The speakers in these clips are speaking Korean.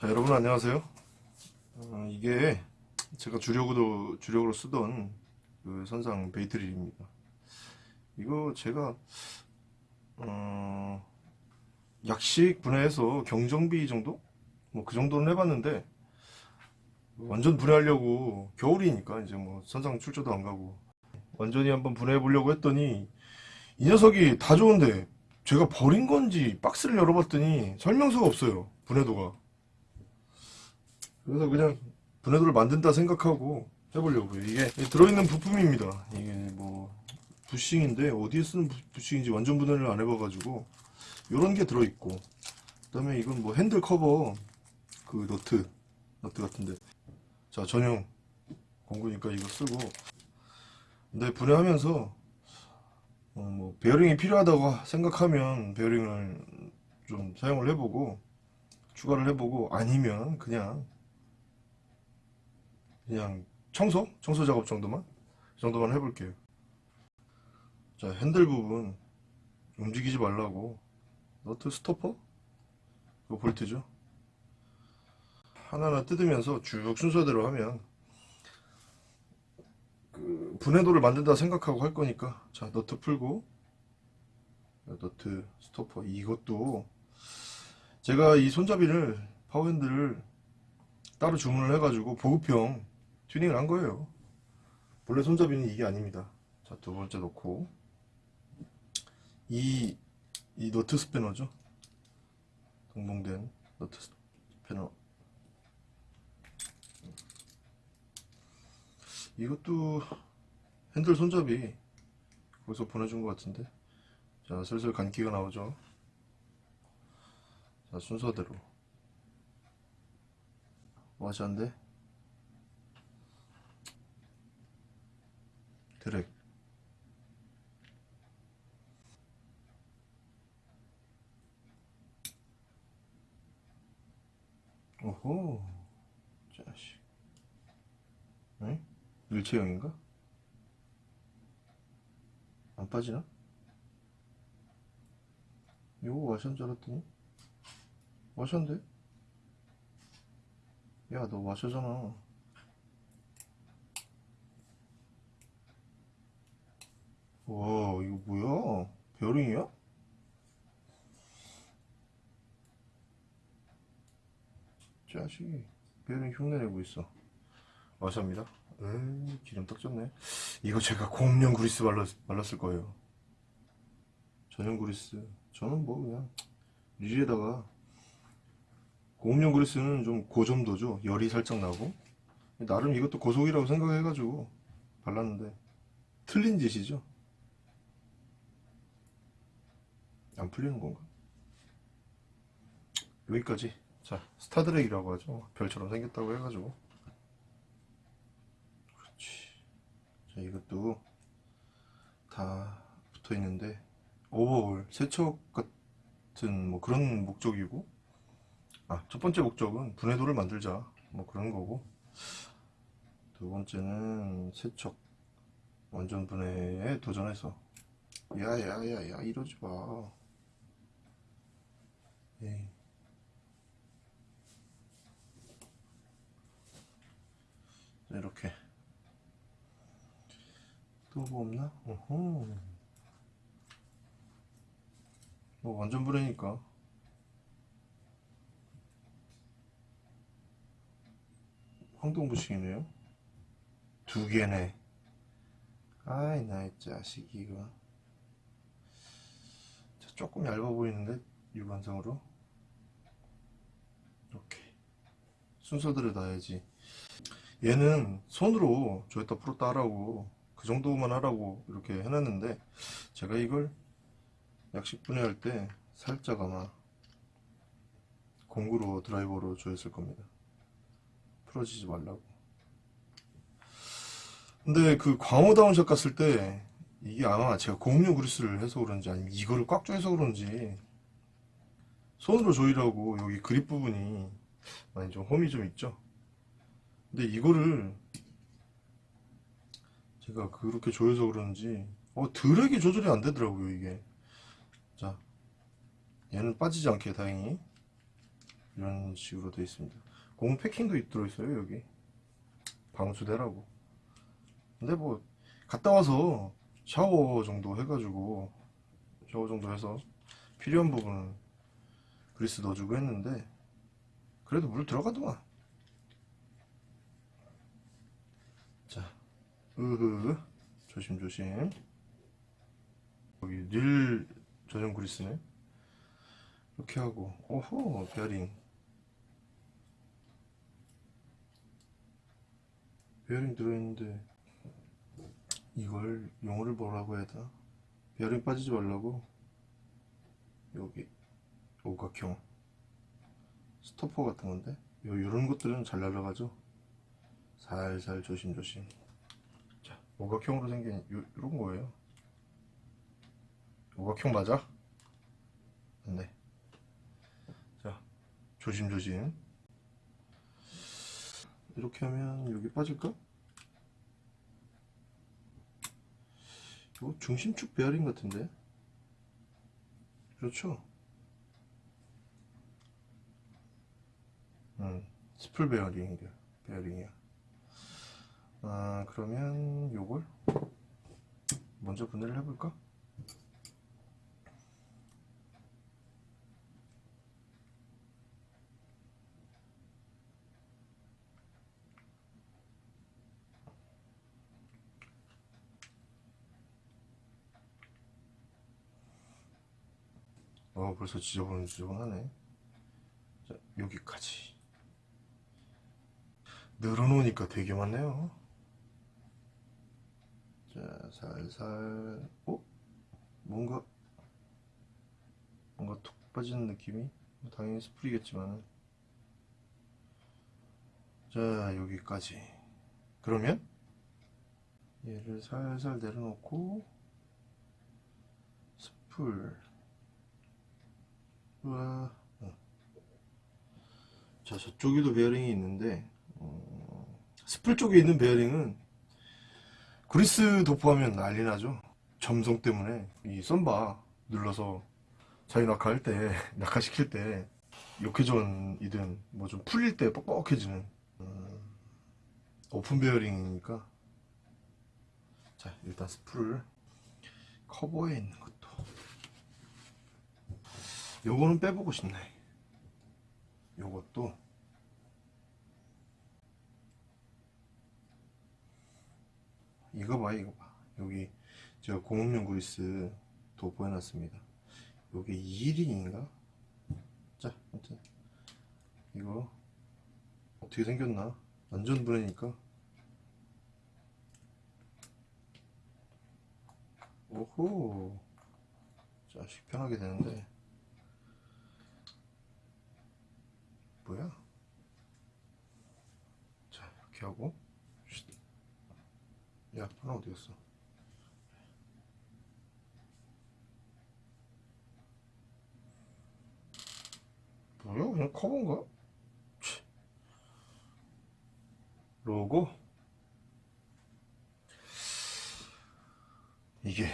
자 여러분 안녕하세요. 어, 이게 제가 주력으로 주력으로 쓰던 그 선상 베이트릴입니다. 이거 제가 어, 약식 분해해서 경정비 정도? 뭐 그 정도는 해봤는데 완전 분해하려고 겨울이니까 이제 뭐 선상 출조도 안 가고 완전히 한번 분해해 보려고 했더니 이 녀석이 다 좋은데 제가 버린 건지 박스를 열어봤더니 설명서가 없어요 분해도가 그래서 그냥 분해도를 만든다 생각하고 해보려고요. 이게 들어있는 부품입니다. 이게 뭐 부싱인데 어디에 쓰는 부- 부싱인지 완전 분해를 안 해봐가지고 이런 게 들어있고 그 다음에 이건 뭐 핸들 커버 그 너트 너트 같은데 자 전용 공구니까 이거 쓰고 근데 분해하면서 어, 뭐 베어링이 필요하다고 생각하면 베어링을 좀 사용을 해보고 추가를 해보고 아니면 그냥 그냥 청소? 청소 작업 정도만? 이 정도만 해볼게요. 자, 핸들 부분 움직이지 말라고 너트 스토퍼? 그 볼트죠. 하나하나 뜯으면서 쭉 순서대로 하면 그 분해도를 만든다 생각하고 할 거니까 자, 너트 풀고 너트 스토퍼 이것도 제가 이 손잡이를 파워핸들을 따로 주문을 해가지고 보급형 튜닝을 한 거예요. 본래 손잡이는 이게 아닙니다. 자, 두 번째 놓고 이, 이 너트 스패너죠. 동봉된 너트 스패너. 이것도 핸들 손잡이 거기서 보내준 것 같은데. 자, 슬슬 간기가 나오죠. 자, 순서대로. 와시한데 드랙 오호 자식 응? 일체형인가? 안 빠지나? 이거 와시한 줄 알았더니 와시한데? 야 너 와셔잖아 와 이거 뭐야? 베어링이야? 자식이 베어링 흉내내고 있어. 와셔입니다. 에이 기름 떡 졌네. 이거 제가 공용 그리스 발랐, 발랐을 거예요. 전용 그리스. 저는 뭐 그냥 릴에다가 고온용 그리스는 좀 고점도죠. 열이 살짝 나고. 나름 이것도 고속이라고 생각해가지고 발랐는데 틀린 짓이죠 안 풀리는 건가? 여기까지. 자. 스타드랙이라고 하죠. 별처럼 생겼다고 해가지고. 그렇지. 자 이것도 다 붙어 있는데 오버홀 세척 같은 뭐 그런 목적이고. 아 첫 번째 목적은 분해도를 만들자. 뭐 그런 거고. 두 번째는 세척 완전 분해에 도전해서. 야야야야 이러지 마 자, 이렇게. 또 뭐 없나? 어허. 뭐 완전 분해니까. 황동부식이네요. 두 개네. 아이 나이 자식 이거. 자, 조금 얇아 보이는데 육안상으로 이렇게 순서대로 놔야지. 얘는 손으로 조였다 풀었다 하라고 그 정도만 하라고 이렇게 해놨는데 제가 이걸 약식 분해할 때 살짝 아마 공구로 드라이버로 조였을 겁니다. 풀어지지 말라고. 근데 그 광호 다운샷 갔을 때 이게 아마 제가 공용 그리스를 해서 그런지 아니면 이거를 꽉 조여서 그런지 손으로 조이라고 여기 그립 부분이 많이 좀 홈이 좀 있죠 근데 이거를 제가 그렇게 조여서 그런지 어 드랙이 조절이 안 되더라고요 이게 자 얘는 빠지지 않게 다행히 이런 식으로 되어 있습니다. 고무 패킹도 들어있어요 여기 방수대라고. 근데 뭐 갔다 와서 샤워 정도 해가지고 샤워 정도 해서 필요한 부분은 그리스 넣어주고 했는데 그래도 물 들어가더만. 자, 으흐 조심조심. 여기 릴 전용 그리스네. 이렇게 하고 오호 베어링 베어링 들어있는데 이걸 용어를 뭐라고 해야 되나 베어링 빠지지 말라고 여기 오각형 스토퍼 같은 건데? 요, 요런 것들은 잘 날아가죠? 살살 조심조심. 자 오각형으로 생긴 요, 요런 거예요. 오각형 맞아? 네. 조심조심. 이렇게 하면 여기 빠질까? 이거 중심축 베어링 같은데? 그렇죠? 음, 스풀 베어링이야 베어링이야. 아 그러면 요걸 먼저 분해를 해볼까? 어 벌써 지저분 지저분하네. 자 여기까지 늘어놓으니까 되게 많네요 자 살살 어? 뭔가 뭔가 툭 빠지는 느낌이 뭐 당연히 스프리겠지만 자 여기까지 그러면 얘를 살살 내려놓고 스풀 우와. 어. 자, 저쪽에도 베어링이 있는데, 어, 스풀 쪽에 있는 베어링은 그리스 도포하면 난리 나죠. 점성 때문에 이 썬바 눌러서 자유 낙하할 때, 낙하시킬 때, 역회전이든 뭐 좀 풀릴 때 뻑뻑해지는 음, 오픈 베어링이니까. 자, 일단 스풀을 커버에 있는 것도. 요거는 빼보고 싶네. 요것도 이거 봐 이거 봐 여기 제가 공업용 그리스 도포해놨습니다 요게 2일인가? 자 아무튼 이거 어떻게 생겼나 완전 분해니까 오호 자 편하게 되는데 뭐야? 자 이렇게 하고 쉿. 야 하나 어디 갔어? 뭐야 그냥 커버인가? 치. 로고 이게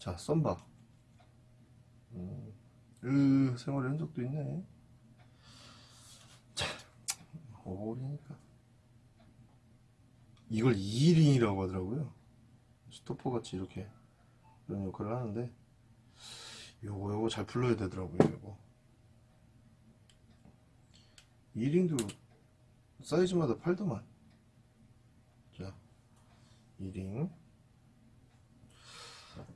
자 썬바 음, 으 생활의 흔적도 있네 오버홀이니까 이걸 2일인이라고 하더라고요. 스토퍼 같이 이렇게 그런 역할을 하는데 요거 요거 잘 풀러야 되더라고요 요거. 2링도 사이즈마다 팔더만. 자 2링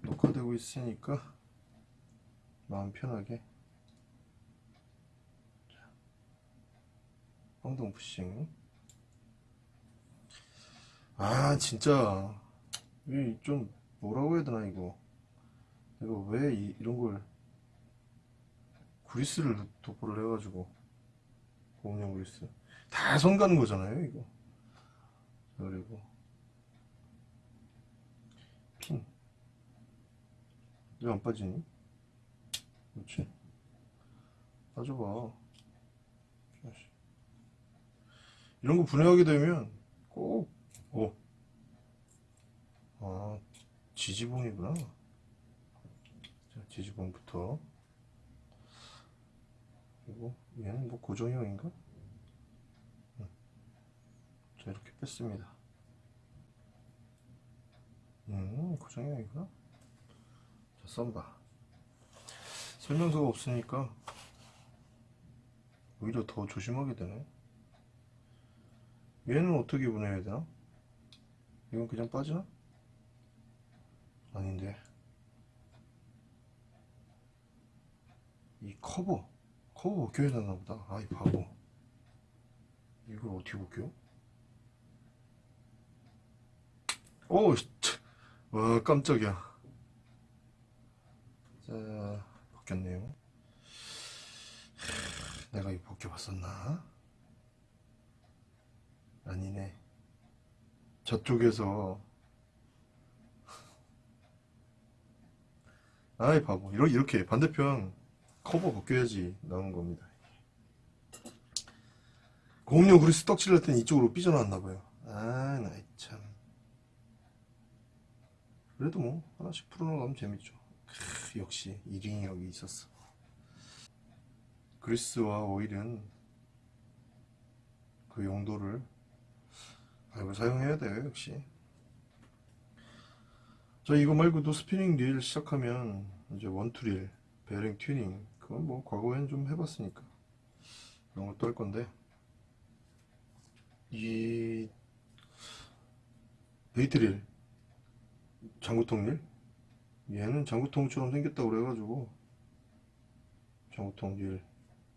녹화되고 있으니까 마음 편하게. 황동 푸싱 아 진짜. 이 좀 뭐라고 해야 되나 이거. 내가 왜 이, 이런 걸 그리스를 도포를 해가지고 고음용 그리스. 다선 가는 거잖아요 이거. 자, 그리고 핀. 왜 안 빠지니? 그렇지? 빠져봐. 이런 거 분해하게 되면 꼭, 오. 아, 지지봉이구나. 자, 지지봉부터. 그리고 얘는 뭐 고정형인가? 음. 자 이렇게 뺐습니다 음 고정형이구나 자 썬바 설명서가 없으니까 오히려 더 조심하게 되네 얘는 어떻게 보내야 되나? 이건 그냥 빠지나? 아닌데 이 커버 커버 벗겨야 되나 보다 아이 바보 이걸 어떻게 벗겨? 오우. 와 깜짝이야 자 벗겼네요 하, 내가 이거 벗겨봤었나? 아니네 저쪽에서. 아이 바보. 이러- 이렇게 반대편 커버 벗겨야지 나오는 겁니다. 공룡 그리스 떡칠 할 때는 이쪽으로 삐져나왔나봐요. 아 나이 참. 그래도 뭐 하나씩 풀어나가면 재밌죠. 크, 역시 E링이 여기 있었어. 그리스와 오일은 그 용도를 알고 사용해야 돼요 역시. 저 이거 말고도 스피닝 릴 시작하면 이제 원투릴 베어링 튜닝 그건 뭐 과거엔 좀 해봤으니까 그런 것도 할 건데. 이 bait릴 장구통 릴? 얘는 장구통처럼 생겼다고 그래가지고 장구통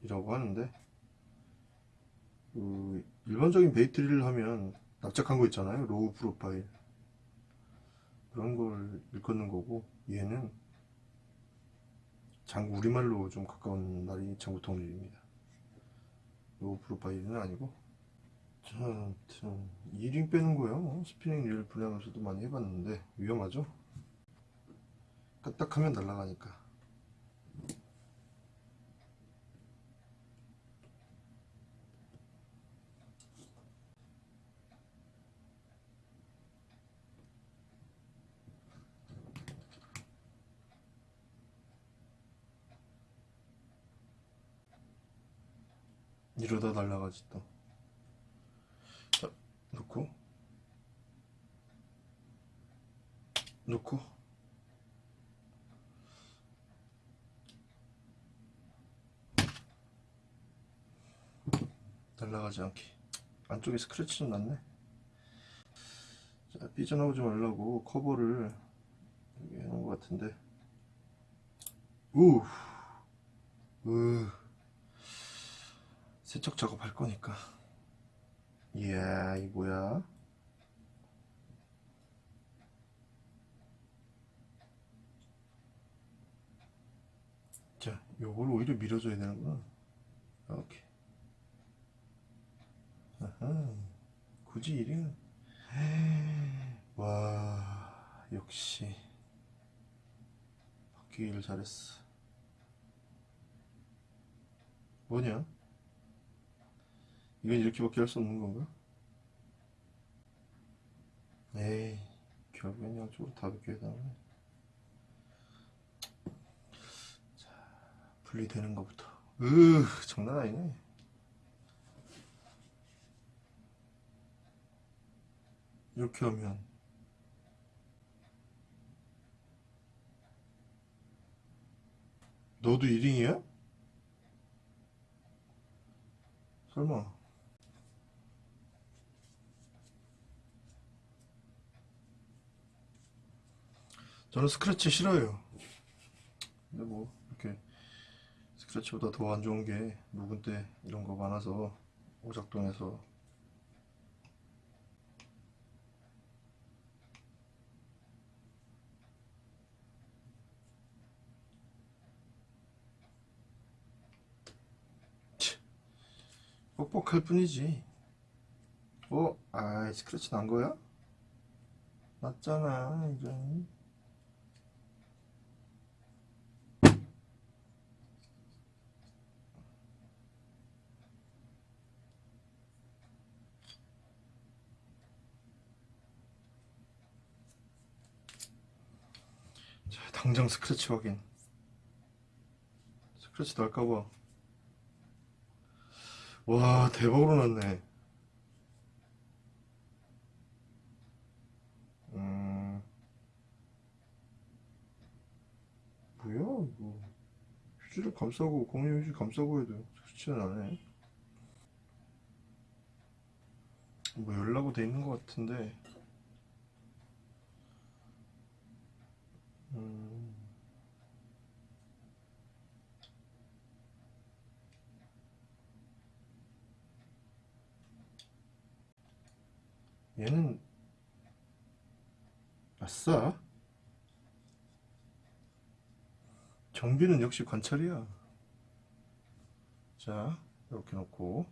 릴이라고 하는데 그 일반적인 bait릴을 하면 납작한 거 있잖아요. low profile. 그런 걸 일컫는 거고 얘는 장 우리말로 좀 가까운 말이 장구통릴입니다. low profile은 아니고. 자, 아무튼 E링 빼는 거요. 뭐 스피닝 릴 분야에서도 많이 해봤는데 위험하죠? 까딱하면 날아가니까 이러다 날아가지 또. 자, 놓고. 놓고. 날아가지 않게. 안쪽에 스크래치 좀 났네. 자 삐져나오지 말라고 커버를 여기 해놓은 것 같은데. 우! 으. 세척 작업 할 거니까. 이야 이 뭐야? 자 요걸 오히려 밀어줘야 되는구나. 오케이. 아하, 굳이 이리는 와 역시. 바뀌기를 잘했어. 뭐냐 이건 이렇게밖에 할 수 없는 건가? 에이 결국엔 양쪽으로 다 벗겨야 되네 자 분리되는 것부터 으 장난 아니네 이렇게 하면 너도 1인이야? 설마 저는 스크래치 싫어요. 근데 뭐 이렇게 스크래치보다 더 안 좋은 게 묵은 때 이런 거 많아서 오작동해서. 치, 뻑뻑할 뿐이지. 어? 아이 스크래치 난 거야? 났잖아 이런 자, 당장 스크래치 확인. 스크래치 날까봐. 와 대박으로 났네. 음. 뭐야 이거. 휴지를 감싸고 공유 휴지 감싸고 해도 좋지는 않네 뭐 열라고 돼 있는 것 같은데 음 얘는 아싸. 정비는 역시 관찰이야. 자 이렇게 놓고.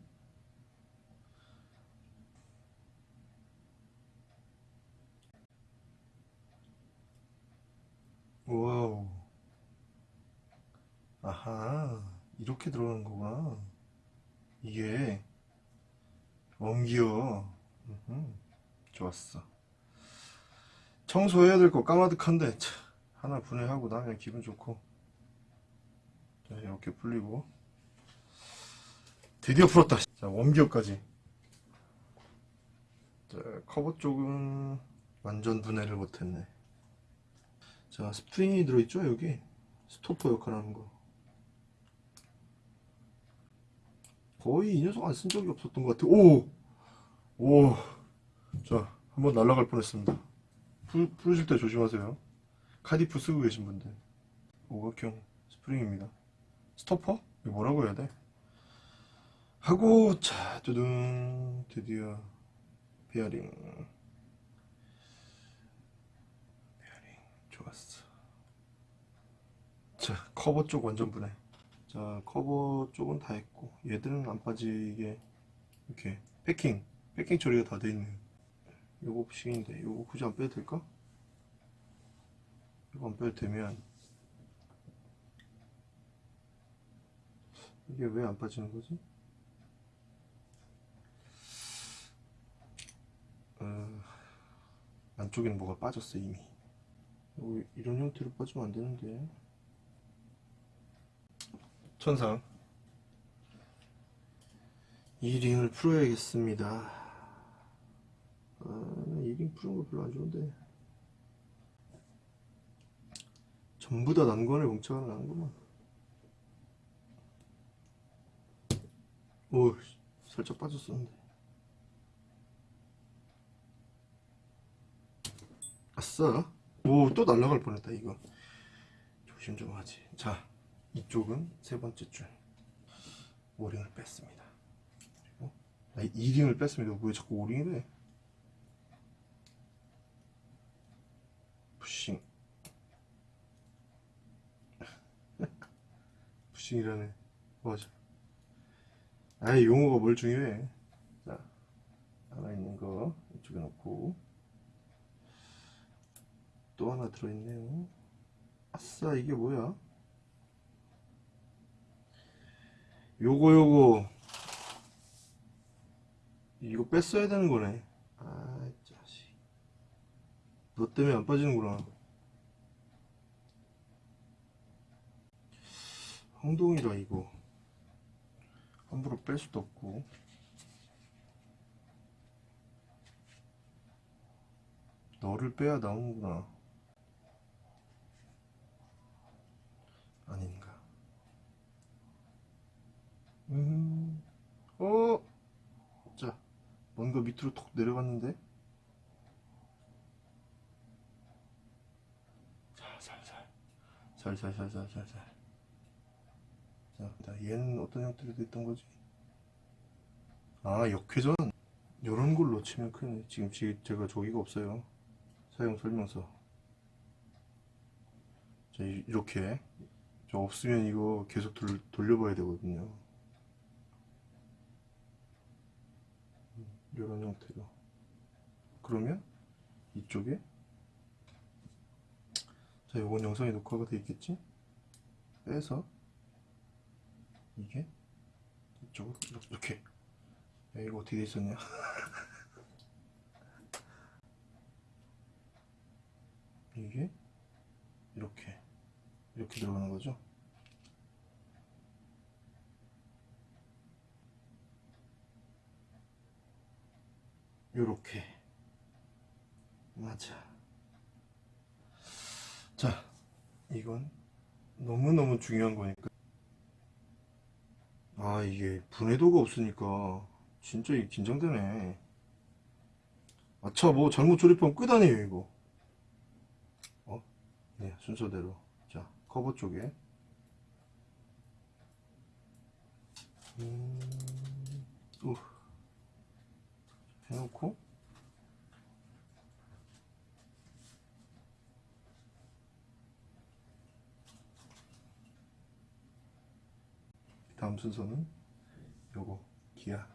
와우. 아하 이렇게 들어가는 거구나. 이게 음흠, 좋았어. 청소해야 될 거 까마득한데 차, 하나 분해하고 나면 기분 좋고. 자 이렇게 풀리고. 드디어 풀었다. 자 웜기어까지. 자 커버 쪽은 완전 분해를 못했네. 자 스프링이 들어있죠 여기? 스토퍼 역할 하는 거. 거의 이 녀석 안 쓴 적이 없었던 것 같아. 오! 오! 자 한번 날아갈 뻔했습니다. 풀, 풀으실 때 조심하세요. 카디프 쓰고 계신 분들. 오각형 스프링입니다. 스토퍼? 이거 뭐라고 해야 돼? 하고 자 두둥 드디어 베어링. 베어링 좋았어. 자 커버 쪽 완전 분해. 자 커버 쪽은 다 했고 얘들은 안 빠지게 이렇게 패킹. 패킹 처리가 다 돼 있네요 요거 부식인데 요거 굳이 안 빼도 될까? 이거 안 빼도 되면. 이게 왜 안 빠지는 거지? 어, 안쪽에는 뭐가 빠졌어 이미. 요거 이런 형태로 빠지면 안 되는데. 천상. 이 링을 풀어야겠습니다 아, 이링 푸는 거 별로 안 좋은데. 전부 다 난관을 뭉쳐가 나는구만. 오 살짝 빠졌었는데. 아싸. 오또 날라갈 뻔했다 이거. 조심 좀 하지. 자 이쪽은 세 번째 줄. 오링을 뺐습니다. 그리고 아, 이 링을 뺐습니다. 왜 자꾸 오링이래 푸싱 푸싱이라네. 맞아. 아이 용어가 뭘 중요해? 자 하나 있는 거 이쪽에 놓고. 또 하나 들어있네요. 아싸 이게 뭐야? 요거 요거. 이거 뺐어야 되는 거네. 아 자식. 너 때문에 안 빠지는구나 황동이라 이거 함부로 뺄 수도 없고. 너를 빼야 나오는구나. 아닌가. 음, 어, 자, 뭔가 밑으로 톡 내려갔는데? 자, 살살, 살살살살살살. 자, 자, 얘는 어떤 형태로 됐던 거지? 아, 역회전? 요런 걸 놓치면 큰일. 지금 지- 제가 저기가 없어요. 사용 설명서. 자, 이- 이렇게. 저 없으면 이거 계속 돌, 돌려봐야 되거든요. 이런 형태로 그러면 이쪽에 자 요건 영상에 녹화가 돼 있겠지 빼서 이게? 이쪽으로 이렇게. 야 이거 어떻게 돼 있었냐? 이게? 이렇게. 이렇게 들어가는 거죠? 요렇게. 맞아. 자 이건 너무너무 중요한 거니까 아 이게 분해도가 없으니까 진짜 긴장되네. 아차 뭐 잘못 조립하면 끝 아니에요 이거. 어? 네 순서대로. 자 커버 쪽에. 음, 우. 해놓고 다음 순서는 요거 기아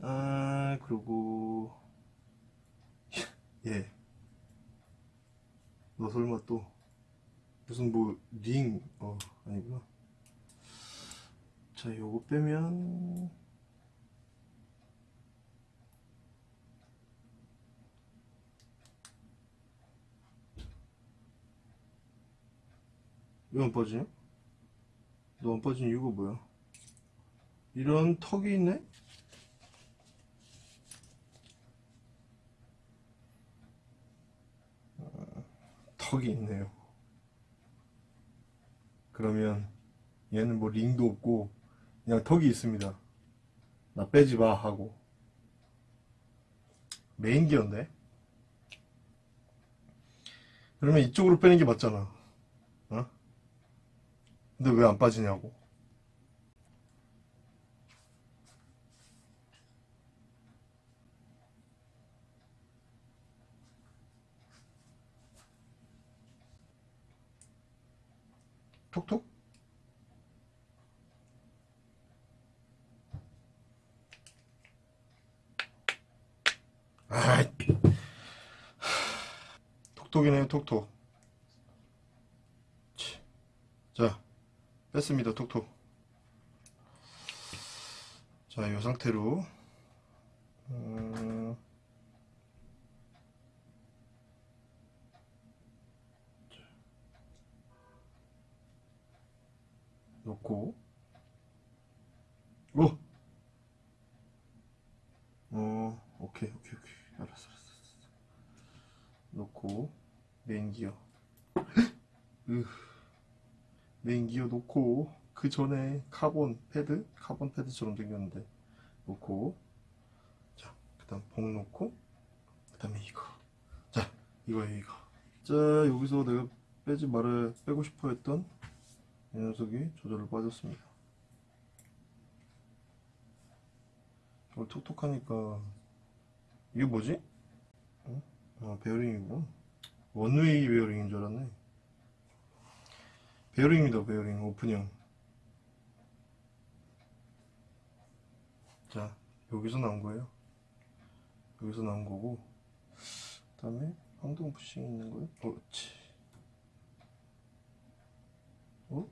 아 그리고 예. 너 설마 또 무슨 뭐링 어 아니구나 자 요거 빼면 왜안 빠지냐? 너 안 빠진 이유가 뭐야? 이런 턱이 있네? 어, 턱이 있네요. 그러면 얘는 뭐 링도 없고 그냥 턱이 있습니다. 나 빼지 마 하고 메인 기어인데? 그러면 이쪽으로 빼는 게 맞잖아. 어? 근데 왜 안 빠지냐고. 톡톡? 아이. 톡톡이네요, 톡톡. 치. 자, 뺐습니다, 톡톡. 자, 이 상태로. 음, 놓고. 오! 어, 오케이, 오케이, 오케이. 알았어, 알았어. 알았어. 놓고, 메인 기어. 으. 메인 기어 놓고, 그 전에 카본 패드? 카본 패드처럼 생겼는데, 놓고, 자, 그 다음 봉 놓고, 그 다음에 이거. 자, 이거예요, 이거. 자, 여기서 내가 빼지 말아, 빼고 싶어 했던 이 녀석이 저절로 빠졌습니다. 이걸 톡톡하니까 이게 뭐지? 어? 아 베어링이고 one-way 베어링인 줄 알았네 베어링입니다 베어링 오픈형 자 여기서 나온 거예요. 여기서 나온 거고 그 다음에 황동 부싱 있는 거예요. 그렇지. 어?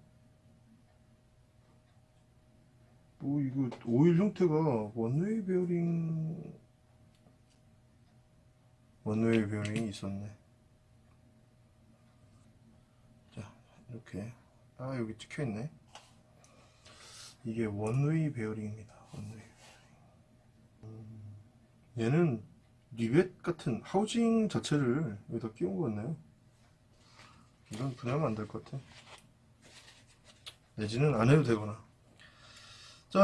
뭐 이거 오일 형태가 one-way 베어링 one-way 베어링이 있었네 자 이렇게 아 여기 찍혀있네 이게 one-way 베어링입니다 one-way 베어링 음, 얘는 리벳 같은 하우징 자체를 여기다 끼운 거 같네요 이건 분해하면 안 될 것 같아 내지는 안 해도 되거나 자,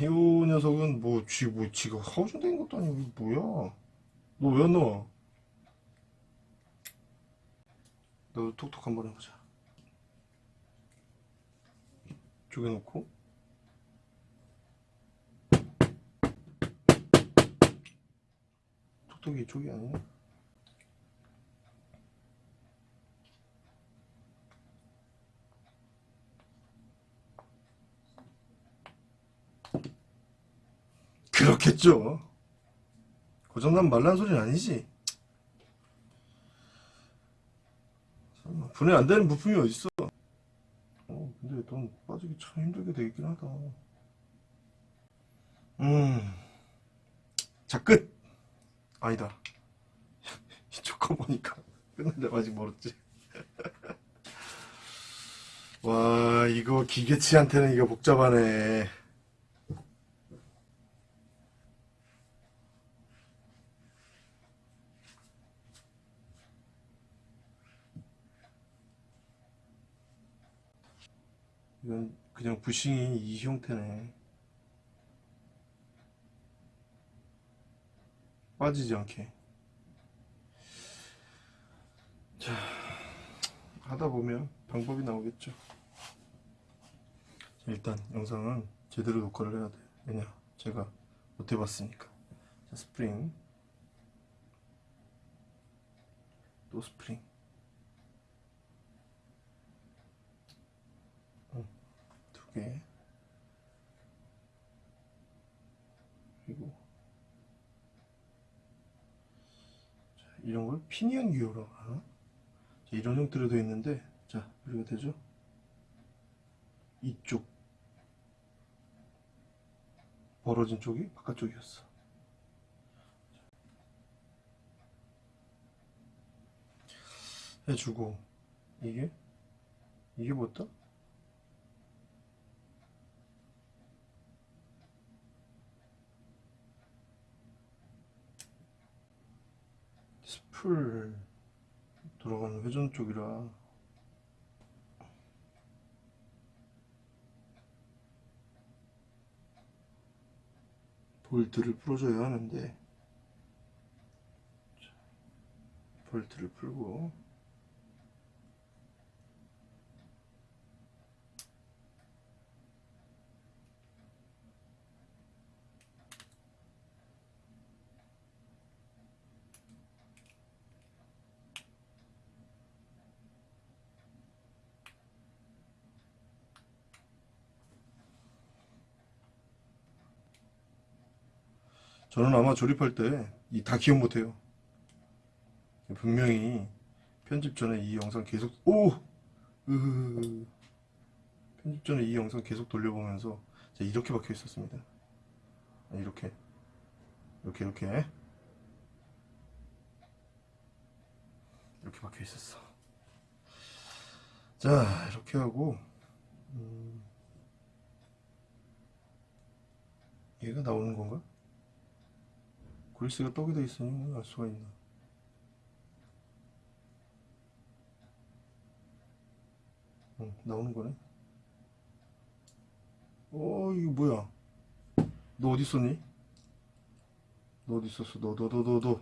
이 녀석은 뭐, 쥐, 뭐, 지가 하우징 된 것도 아니고, 뭐야? 너 왜 안 나와? 너 톡톡 한번 해보자. 이쪽에 놓고. 톡톡이 이쪽이 아니네? 그렇겠죠. 고장난 말란 소리는 아니지. 분해 안 되는 부품이 어딨어? 어, 근데 넌 빠지기 참 힘들게 되겠긴 하다. 음. 자, 끝! 아니다. 이쪽 거 보니까 끝난데 아직 멀었지. 와, 이거 기계치한테는 이거 복잡하네. 이건 그냥 부싱이 이 형태네. 빠지지 않게. 자 하다 보면 방법이 나오겠죠. 자, 일단 영상은 제대로 녹화를 해야 돼. 왜냐? 제가 못 해봤으니까. 자 스프링. 또 스프링 두개 그리고 자, 이런 걸 피니언 기어라고 하나? 자, 이런 형태로 되어 있는데 자 여기가 되죠? 이쪽 벌어진 쪽이 바깥쪽이었어 해주고 이게 이게 뭐다? 스 풀 돌아가는 회전 쪽이라. 볼트를 풀어줘야 하는데. 자, 볼트를 풀고 저는 아마 조립할 때이다 기억 못해요. 분명히 편집 전에 이 영상 계속 오! 으흐. 편집 전에 이 영상 계속 돌려보면서 이렇게 박혀 있었습니다. 아, 이렇게 이렇게 이렇게 이렇게 박혀 있었어. 자 이렇게 하고 음, 얘가 나오는 건가? 그리스가 떡이 돼 있으니 알 수가 있나? 응, 나오는 거네. 어, 이거 뭐야? 너 어디 있었니? 너 어디 있었어? 너, 너, 너, 너, 너.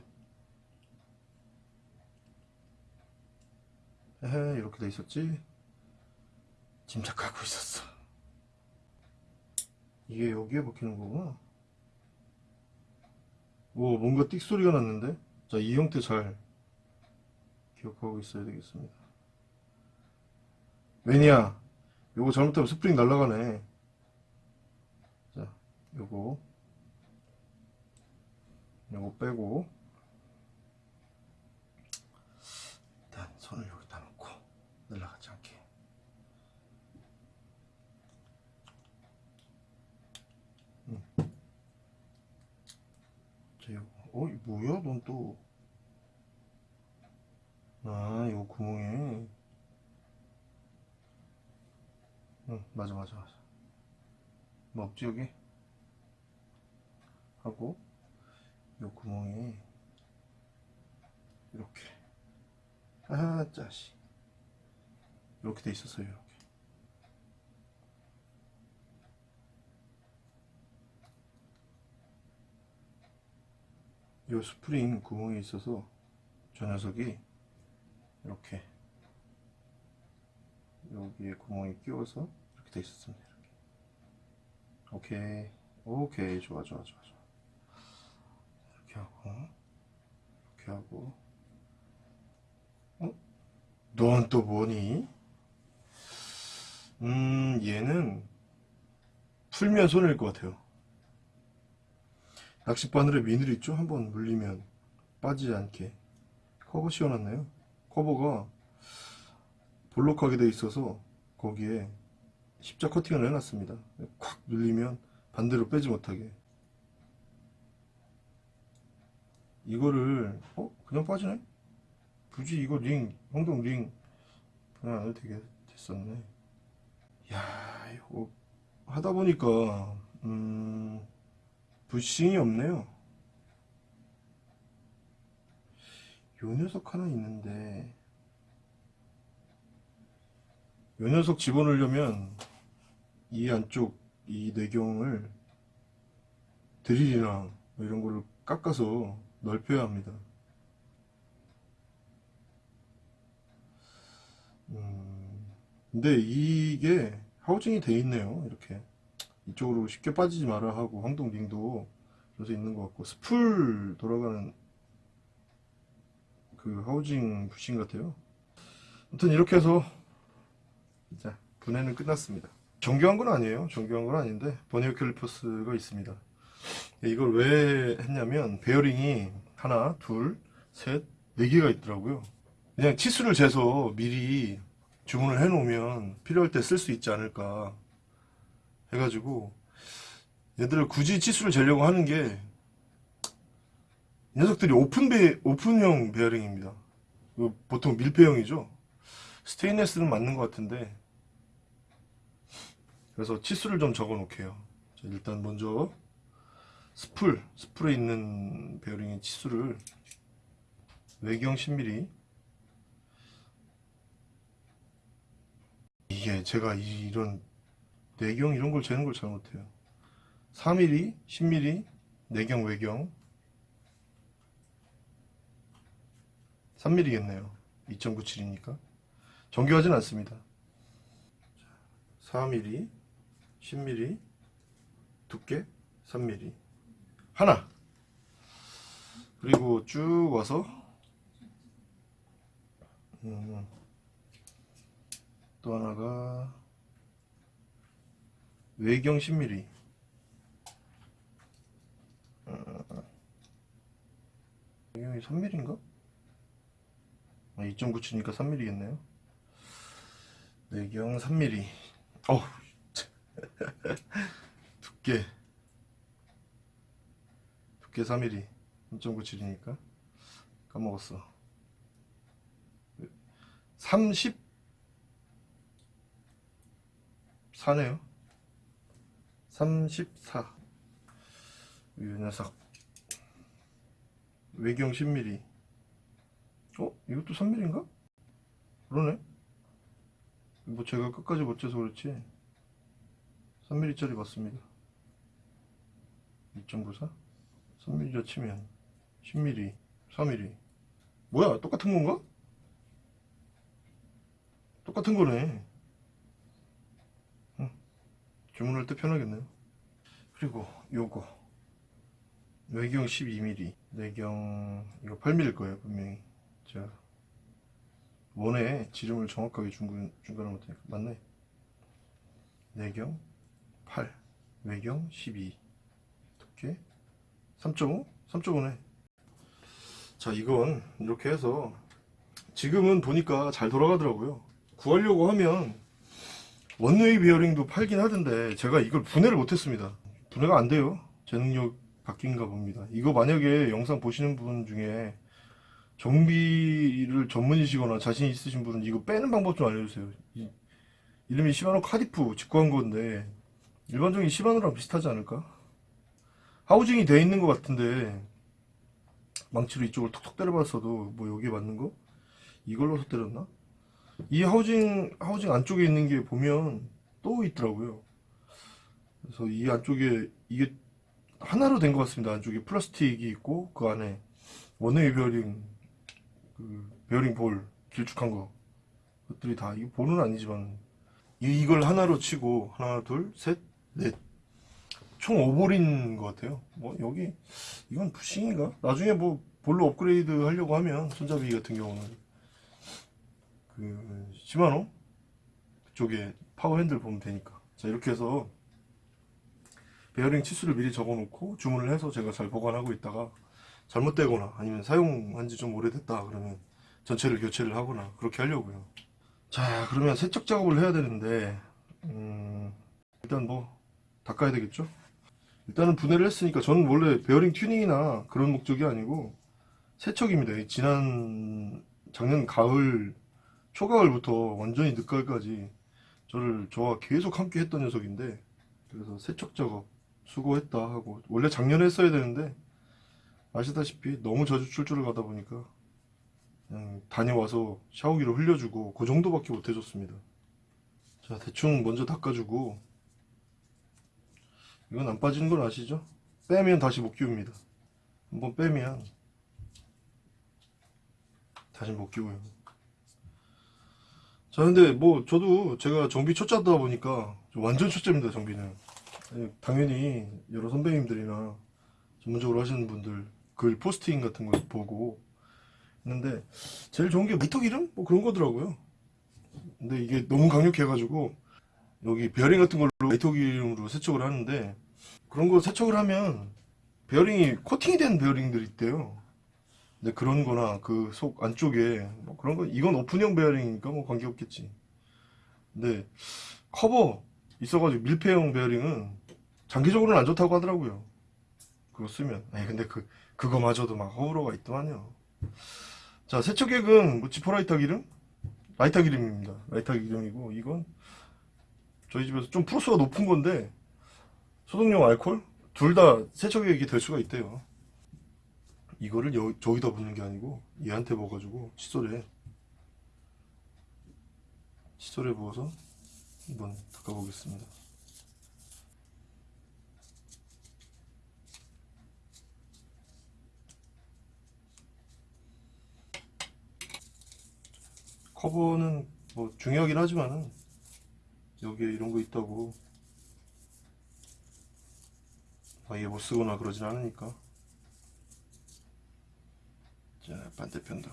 에헤, 이렇게 돼 있었지? 짐작하고 있었어. 이게 여기에 박히는 거구나. 오, 뭔가 띡 소리가 났는데? 자, 이 형태 잘 기억하고 있어야 되겠습니다. 매니아, 요거 잘못하면 스프링 날아가네. 자, 요거. 요거 빼고. 일단 손을 여기다 놓고 날아가지 않게. 자, 요거. 어, 이 뭐야? 넌 또. 아, 요 구멍에. 응, 맞아, 맞아, 맞아. 뭐 없지, 여기? 하고, 요 구멍에. 이렇게. 아, 짜식. 이렇게 돼 있었어요, 요 스프링 구멍이 있어서 저 녀석이 이렇게 여기에 구멍이 끼워서 이렇게 돼 있었습니다. 이렇게. 오케이, 오케이, 좋아, 좋아, 좋아, 좋아. 이렇게 하고, 이렇게 하고, 어? 넌 또 뭐니? 음, 얘는 풀면 손해일 것 같아요. 낚시 바늘에 미늘 있죠? 한번 물리면 빠지지 않게 커버 씌워놨네요. 커버가 볼록하게 돼 있어서 거기에 십자 커팅을 해놨습니다. 콱 눌리면 반대로 빼지 못하게. 이거를 어 그냥 빠지네? 굳이 이거 링 형동 링 그냥 안 해도 되게 됐었네. 야 이거 하다 보니까 음. 부싱이 없네요. 요 녀석 하나 있는데 요 녀석 집어넣으려면 이 안쪽 이 내경을 드릴이나 뭐 이런 거를 깎아서 넓혀야 합니다. 음, 근데 이게 하우징이 돼 있네요. 이렇게 이쪽으로 쉽게 빠지지 마라 하고 황동빙도 그래서 있는 것 같고 스풀 돌아가는 그 하우징 부싱 같아요. 아무튼 이렇게 해서 자 분해는 끝났습니다. 정교한 건 아니에요. 정교한 건 아닌데 버니어 캘리퍼스가 있습니다. 이걸 왜 했냐면 베어링이 하나, 둘, 셋, 네 개가 있더라고요. 그냥 치수를 재서 미리 주문을 해 놓으면 필요할 때 쓸 수 있지 않을까 해가지고 얘들을 굳이 치수를 재려고 하는 게 이 녀석들이 오픈 베 open형 베어링입니다. 그 보통 밀폐형이죠. 스테인레스는 맞는 것 같은데 그래서 치수를 좀 적어 놓을게요. 자, 일단 먼저 스풀, 스풀에 있는 베어링의 치수를 외경 10mm 이게 제가 이- 이런 내경 이런 걸 재는 걸 잘 못해요. 4mm, 10mm, 내경 외경 3mm겠네요. 2.97이니까 정교하진 않습니다. 4mm, 10mm, 두께 3mm 하나 그리고 쭉 와서 음, 또 하나가 외경 10mm 외경이 3mm인가? 아, 2.97이니까 3mm겠네요. 내경 3mm 어우 두께. 두께 3mm 2.97이니까. 까먹었어. 30 4네요 34이 녀석. 외경 10mm 어? 이것도 3mm인가? 그러네. 뭐 제가 끝까지 못 재서 그렇지. 3mm짜리 맞습니다. 2.94 3mm 치면 10mm 4mm 뭐야? 똑같은 건가? 똑같은 거네. 응. 주문할 때 편하겠네요. 그리고 요거. 외경 12mm 내경 이거 8mm일 거예요 분명히. 제가 원에 지름을 정확하게 중간, 중간을 못하니까 맞네. 내경 8 외경 12 두께 3.5? 3.5네. 자 이건 이렇게 해서 지금은 보니까 잘 돌아가더라고요. 구하려고 하면 원웨이 베어링도 팔긴 하던데 제가 이걸 분해를 못했습니다 분해가 안 돼요 제 능력 바뀐가 봅니다 이거 만약에 영상 보시는 분 중에 정비를 전문이시거나 자신 있으신 분은 이거 빼는 방법 좀 알려주세요 이, 이름이 시마노 카디프 직구한 건데 일반적인 시마노랑 비슷하지 않을까? housing이 돼 있는 것 같은데 망치로 이쪽을 톡톡 때려봤어도 뭐 여기에 맞는 거? 이걸로서 때렸나? 이 housing housing 안쪽에 있는 게 보면 또 있더라고요. 그래서 이 안쪽에 이게 하나로 된 것 같습니다. 안쪽에 플라스틱이 있고 그 안에 one-way 베어링 그 베어링 볼 길쭉한 거. 것들이 다 이거 볼은 아니지만 이- 이걸 하나로 치고 하나 둘셋넷. 총 5볼인 것 같아요. 뭐 여기 이건 부싱인가? 나중에 뭐 볼로 업그레이드 하려고 하면 손잡이 같은 경우는 그 시마노 그쪽에 파워 핸들 보면 되니까. 자 이렇게 해서 베어링 치수를 미리 적어 놓고 주문을 해서 제가 잘 보관하고 있다가 잘못되거나 아니면 사용한 지 좀 오래됐다 그러면 전체를 교체를 하거나 그렇게 하려고요. 자 그러면 세척 작업을 해야 되는데 음, 일단 뭐 닦아야 되겠죠? 일단은 분해를 했으니까 저는 원래 베어링 튜닝이나 그런 목적이 아니고 세척입니다. 이 지난 작년 가을 초가을부터 완전히 늦가을까지 저를 저와 계속 함께 했던 녀석인데 그래서 세척 작업 수고했다 하고 원래 작년에 했어야 되는데 아시다시피 너무 자주 출조를 가다 보니까 그냥 다녀와서 샤워기로 흘려주고 그 정도밖에 못 해줬습니다. 자 대충 먼저 닦아주고 이건 안 빠지는 걸 아시죠? 빼면 다시 못 끼웁니다. 한번 빼면 다시 못 끼워요. 자, 근데 뭐 저도 제가 정비 초짜다 보니까 완전 초짜입니다, 정비는. 아니, 당연히 여러 선배님들이나 전문적으로 하시는 분들 글 포스팅 같은 걸 보고 했는데 제일 좋은 게 라이터 기름? 뭐 그런 거더라고요. 근데 이게 너무 강력해 가지고 여기 베어링 같은 걸로 라이터 기름으로 세척을 하는데 그런 거 세척을 하면 베어링이 코팅이 된 베어링들이 있대요. 근데 그런 거나 그 속 안쪽에 뭐 그런 거 이건 open형 베어링이니까 뭐 관계없겠지. 근데 커버 있어가지고 밀폐형 베어링은 장기적으로는 안 좋다고 하더라고요. 그거 쓰면. 아니 근데 그 그거마저도 막 호불호가 있더만요. 자 세척액은 뭐 지퍼라이터 기름? 라이터 기름입니다. 라이터 기름이고 이건 저희 집에서 좀 프로수가 높은 건데 소독용 알콜 둘 다 세척액이 될 수가 있대요. 이거를 여, 저기다 붓는 게 아니고 얘한테 부어가지고 칫솔에 칫솔에 부어서 한번 닦아보겠습니다. 커버는 뭐 중요하긴 하지만은 여기에 이런 거 있다고 아예 못 쓰거나 그러진 않으니까 자 반대편도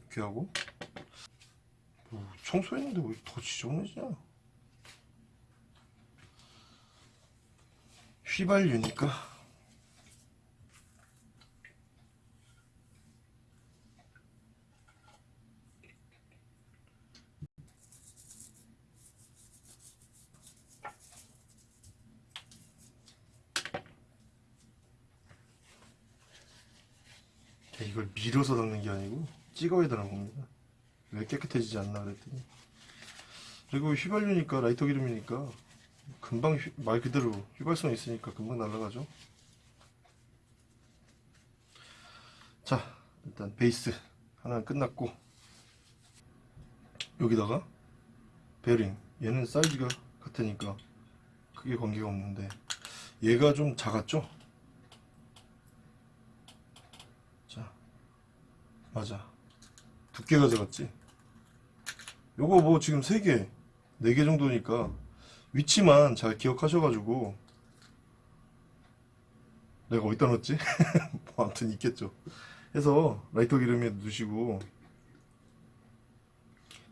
이렇게 하고? 뭐 청소했는데 왜 더 지저분해지냐? 휘발유니까 이걸 밀어서 닦는 게 아니고 찍어야 되는 겁니다. 왜 깨끗해지지 않나 그랬더니 그리고 휘발유니까 라이터 기름이니까 금방 휘- 말 그대로 휘발성 있으니까 금방 날아가죠. 자 일단 베이스 하나 끝났고 여기다가 베어링 얘는 사이즈가 같으니까 크게 관계가 없는데 얘가 좀 작았죠? 자 맞아. 두께가 작았지. 요거 뭐 지금 3개 4개 정도니까 위치만 잘 기억하셔가지고 내가 어디다 넣었지? 뭐 아무튼 있겠죠. 해서 라이터 기름에 넣으시고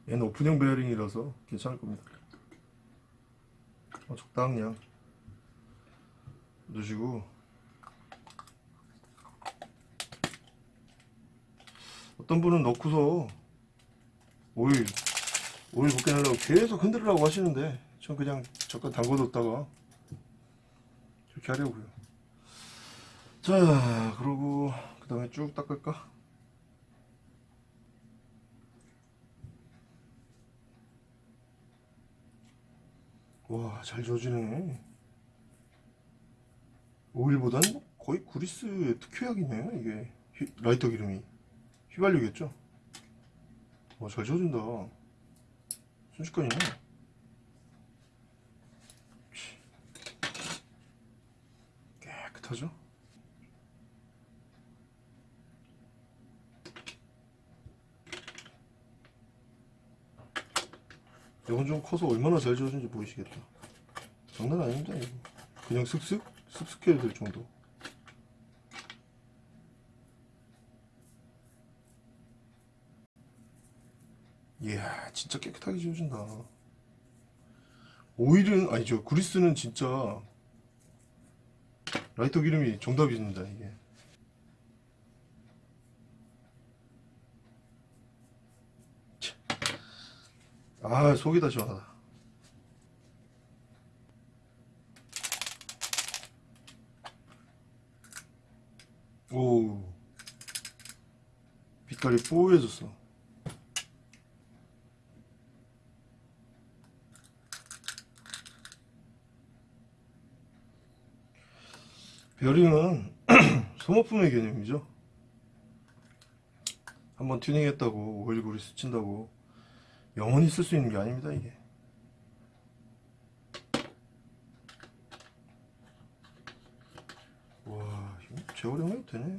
얘는 오픈형 베어링이라서 괜찮을 겁니다. 어, 적당량 넣으시고 어떤 분은 넣고서 오일 오일 붓게 하려고 계속 흔들으라고 하시는데 전 그냥 잠깐 담궈뒀다가 이렇게 하려고요. 자 그러고 그 다음에 쭉 닦을까? 와 잘 저지네. 오일보다는 뭐 거의 그리스의 특효약이네 이게. 휘- 라이터 기름이 휘발유겠죠? 와잘 져준다. 순식간이네. 치. 깨끗하죠? 이건 좀 커서 얼마나 잘 지워진지 보이시겠다. 장난 아닙니다 이거. 그냥 슥슥? 슥슥 해야 될 정도 이야 진짜 깨끗하게 지워진다. 오일은 아니죠 그리스는 진짜 라이터 기름이 정답입니다 이게. 참. 아 속이 다 시원하다. 오 빛깔이 뽀얘졌어 여름은 소모품의 개념이죠. 한번 튜닝했다고 오일구리 스친다고 영원히 쓸 수 있는 게 아닙니다 이게. 와 재활용해도 되네.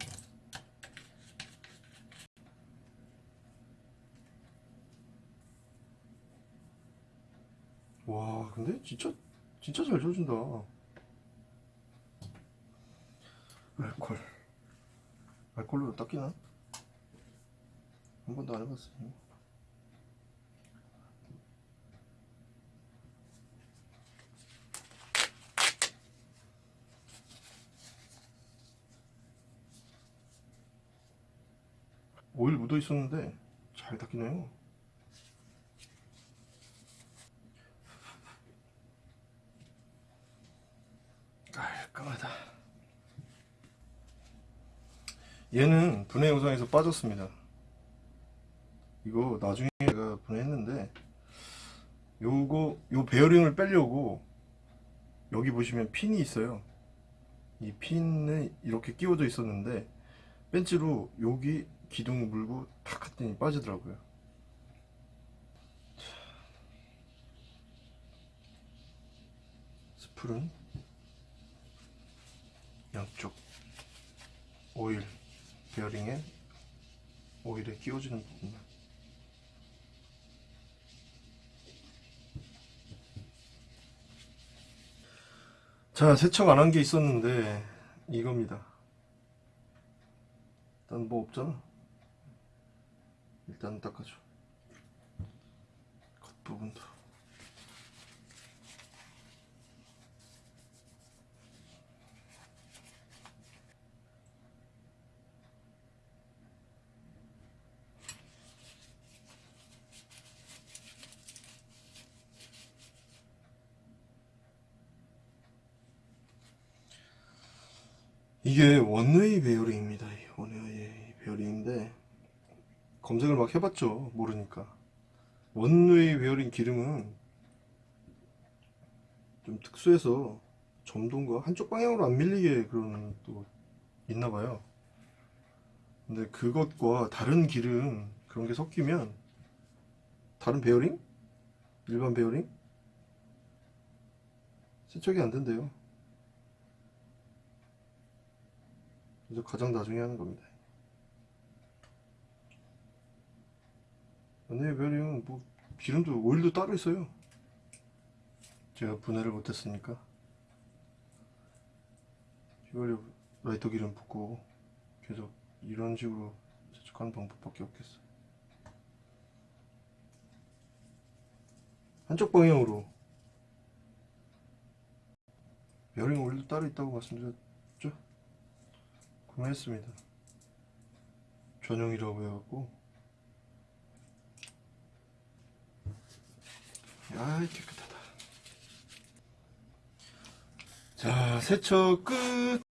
와 근데 진짜 진짜 잘 젖은다. 알콜. 알콜로 닦이나? 한 번도 안 해봤어. 오일 묻어 있었는데 잘 닦이네요. 깔끔하다. 얘는 분해 영상에서 빠졌습니다. 이거 나중에 제가 분해했는데 요거 요 베어링을 빼려고 여기 보시면 핀이 있어요. 이 핀에 이렇게 끼워져 있었는데 벤치로 여기 기둥 물고 탁 했더니 빠지더라고요. 스풀은 양쪽 오일 베어링에 오일에 끼워지는 부분만. 자 세척 안 한 게 있었는데 이겁니다. 일단 뭐 없잖아. 일단 닦아줘. 겉부분도 이게 원웨이 베어링입니다. 이 원웨이 베어링인데 검색을 막 해봤죠. 모르니까 one-way 베어링 기름은 좀 특수해서 점도가 한쪽 방향으로 안 밀리게 그런 또 있나봐요. 근데 그것과 다른 기름 그런 게 섞이면 다른 베어링? 일반 베어링? 세척이 안 된대요. 그래서 가장 나중에 하는 겁니다. 언니 베어링은 뭐 기름도 오일도 따로 있어요. 제가 분해를 못했으니까 이걸로 라이터 기름 붓고 계속 이런 식으로 세척하는 방법밖에 없겠어. 한쪽 방향으로 베어링 오일도 따로 있다고 말씀드렸죠? 구매했습니다. 전용이라고 해갖고 야 깨끗하다. 자 세척 끝.